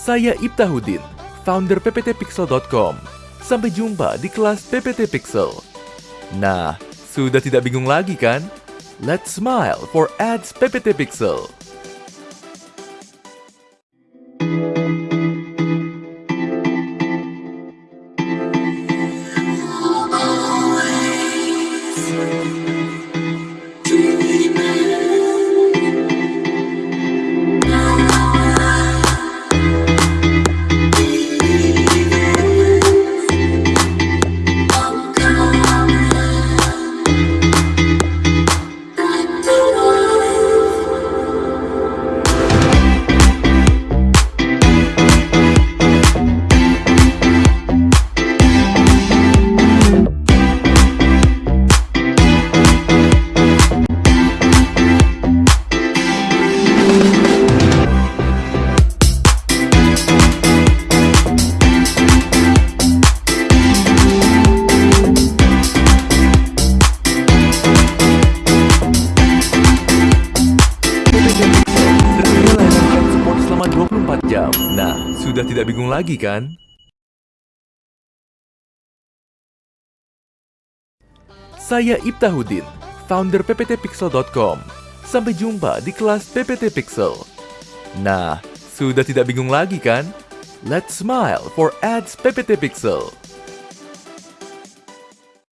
Saya Ibtahudin, founder pptpixel.com. Sampai jumpa di kelas PPT Pixel. Nah, sudah tidak bingung lagi kan? Let's smile for ads PPT Pixel. Selama 24 jam. Nah, sudah tidak bingung lagi kan? Saya Ibtahudin, founder pptpixel.com. Sampai jumpa di kelas PPT Pixel. Nah, sudah tidak bingung lagi kan? Let's smile for ads PPT Pixel.